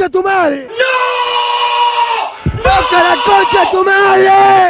concha de tu madre! ¡No! ¡Boca la concha de tu madre!